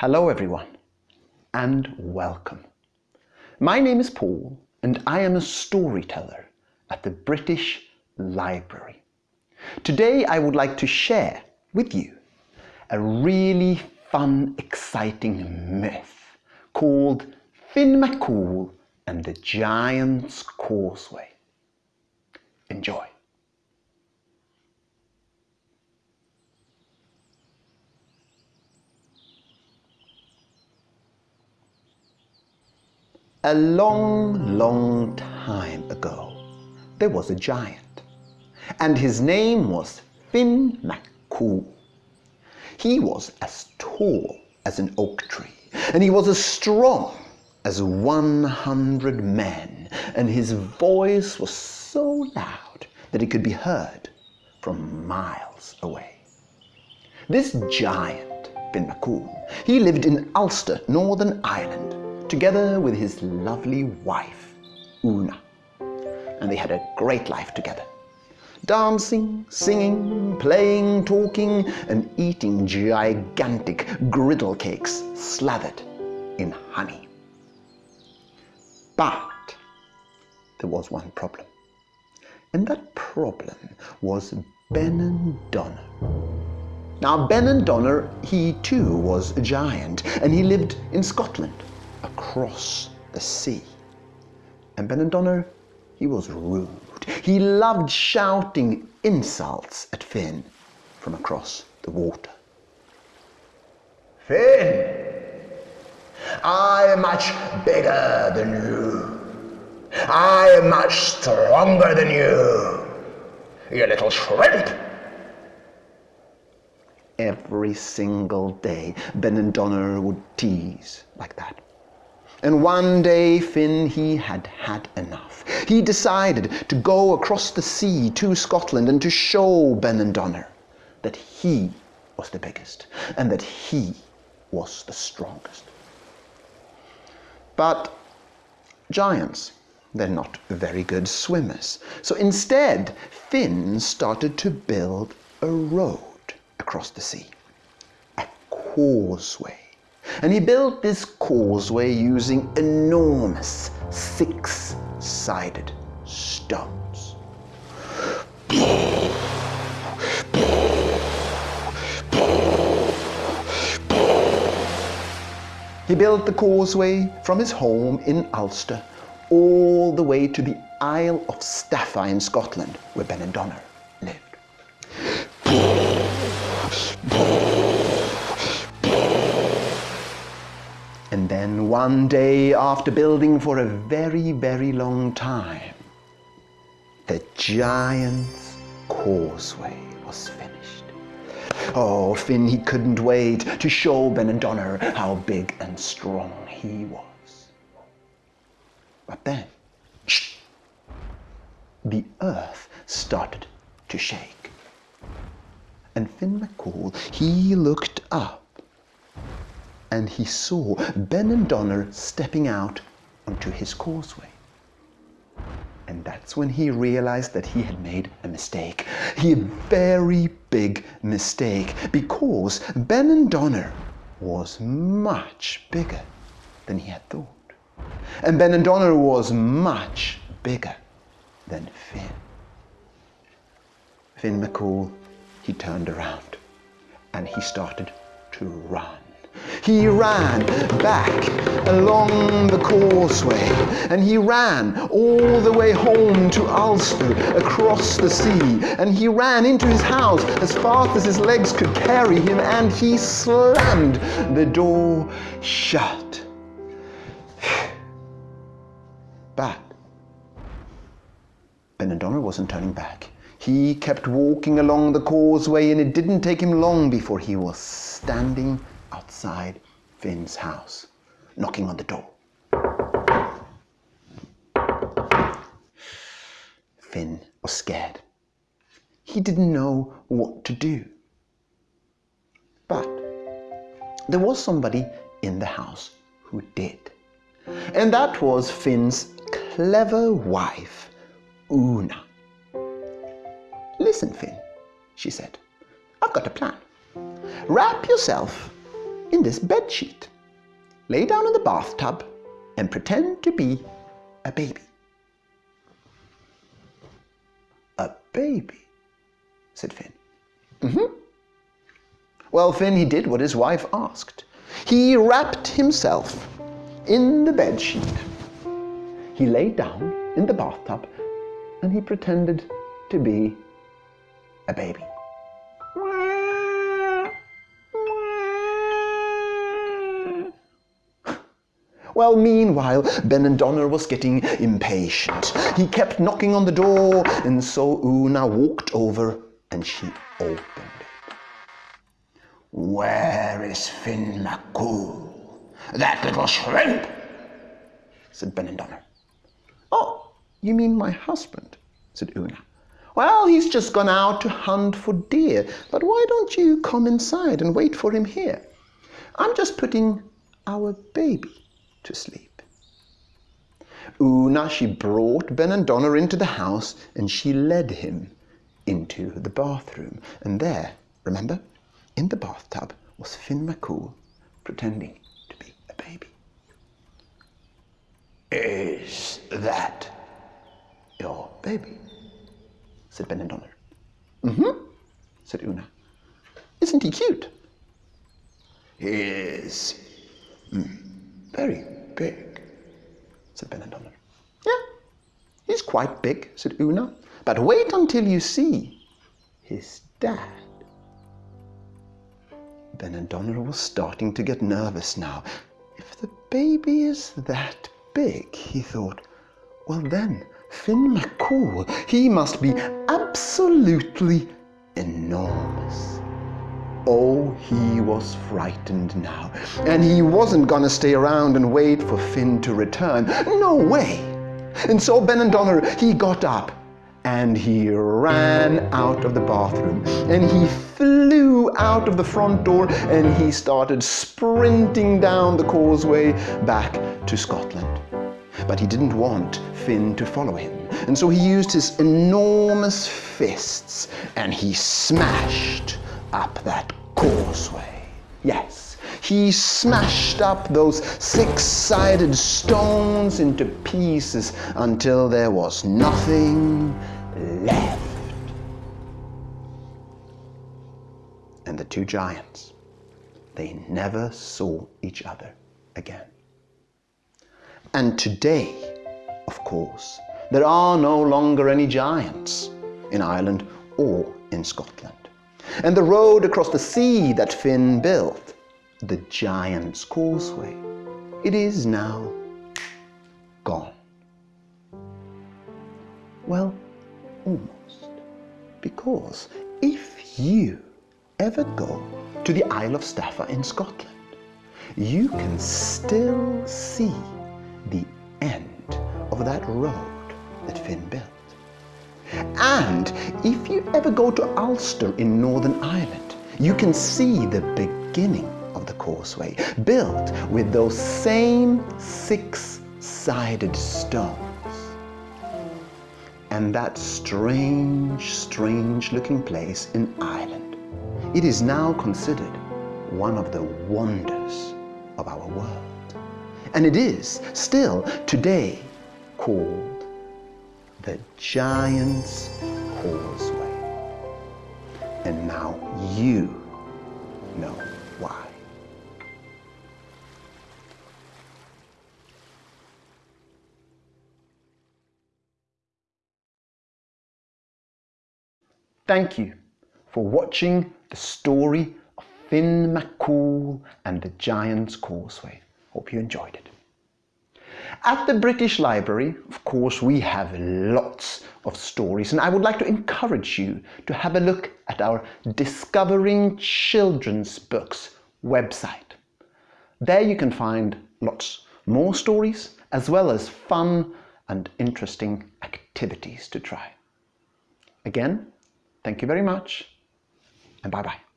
Hello everyone and welcome. My name is Paul and I am a storyteller at the British Library. Today I would like to share with you a really fun, exciting myth called Finn McCool and the Giant's Causeway. Enjoy. A long, long time ago, there was a giant, and his name was Finn McCool. He was as tall as an oak tree, and he was as strong as 100 men, and his voice was so loud that it could be heard from miles away. This giant, Finn McCool, he lived in Ulster, Northern Ireland, together with his lovely wife, Una. And they had a great life together. Dancing, singing, playing, talking, and eating gigantic griddle cakes slathered in honey. But there was one problem. And that problem was Benandonner. Now, Benandonner, he too was a giant, and he lived in Scotland across the sea. And Benandonner, he was rude. He loved shouting insults at Finn from across the water. Finn, I am much bigger than you. I am much stronger than you, you little shrimp. Every single day, Benandonner would tease like that. And one day Finn, he had had enough. He decided to go across the sea to Scotland and to show Benandonner that he was the biggest and that he was the strongest. But giants, they're not very good swimmers. So instead, Finn started to build a road across the sea, a causeway and he built this causeway using enormous six-sided stones. He built the causeway from his home in Ulster all the way to the Isle of Staffa in Scotland, where Benandonner lived. And then one day, after building for a very, very long time, the giant's causeway was finished. Oh, Finn, he couldn't wait to show Benandonner how big and strong he was. But then, shh, the earth started to shake. And Finn McCool, he looked up and he saw Benandonner stepping out onto his causeway. And that's when he realized that he had made a mistake. A very big mistake because Benandonner was much bigger than he had thought. And Benandonner was much bigger than Finn. Finn McCool, he turned around and he started to run. He ran back along the causeway and he ran all the way home to Ulster across the sea and he ran into his house as fast as his legs could carry him and he slammed the door shut. But Benandonner wasn't turning back. He kept walking along the causeway and it didn't take him long before he was standing outside Finn's house, knocking on the door. Finn was scared. He didn't know what to do. But there was somebody in the house who did. And that was Finn's clever wife, Una. Listen, Finn, she said. I've got a plan. Wrap yourself in this bed sheet. Lay down in the bathtub and pretend to be a baby. A baby, said Finn. Mm-hmm. Well, Finn, he did what his wife asked. He wrapped himself in the bed sheet. He lay down in the bathtub and he pretended to be a baby. Well, meanwhile, Ben and was getting impatient. He kept knocking on the door, and so Una walked over and she opened it. Where is Finn McCool? That little shrimp, said Ben and. Oh, you mean my husband, said Una. Well, he's just gone out to hunt for deer, but why don't you come inside and wait for him here? I'm just putting our baby to sleep. Una, she brought Benandonner into the house and she led him into the bathroom. And there, remember, in the bathtub was Finn McCool pretending to be a baby. Is that your baby? said Benandonner. Mm-hmm, said Una. Isn't he cute? He is. Mm, very big, said Benandonner. Yeah, he's quite big, said Una. But wait until you see his dad. Benandonner was starting to get nervous now. If the baby is that big, he thought, well then, Finn McCool, he must be absolutely enormous. Oh, he was frightened now. And he wasn't gonna stay around and wait for Finn to return. No way! And so Benandonner, he got up and he ran out of the bathroom and he flew out of the front door and he started sprinting down the causeway back to Scotland. But he didn't want Finn to follow him. And so he used his enormous fists and he smashed up that causeway. Yes, he smashed up those six-sided stones into pieces until there was nothing left. And the two giants, they never saw each other again. And today, of course, there are no longer any giants in Ireland or in Scotland and the road across the sea that Finn built, the Giant's Causeway. It is now gone. Well, almost. Because if you ever go to the Isle of Staffa in Scotland, you can still see the end of that road that Finn built. And if you ever go to Ulster in Northern Ireland, you can see the beginning of the causeway, built with those same six-sided stones. And that strange, strange looking place in Ireland, it is now considered one of the wonders of our world. And it is still today called the Giant's Causeway. And now you know why. Thank you for watching the story of Finn McCool and the Giant's Causeway. Hope you enjoyed it. At the British Library, of course, we have lots of stories and I would like to encourage you to have a look at our Discovering Children's Books website. There you can find lots more stories as well as fun and interesting activities to try. Again, thank you very much and bye-bye.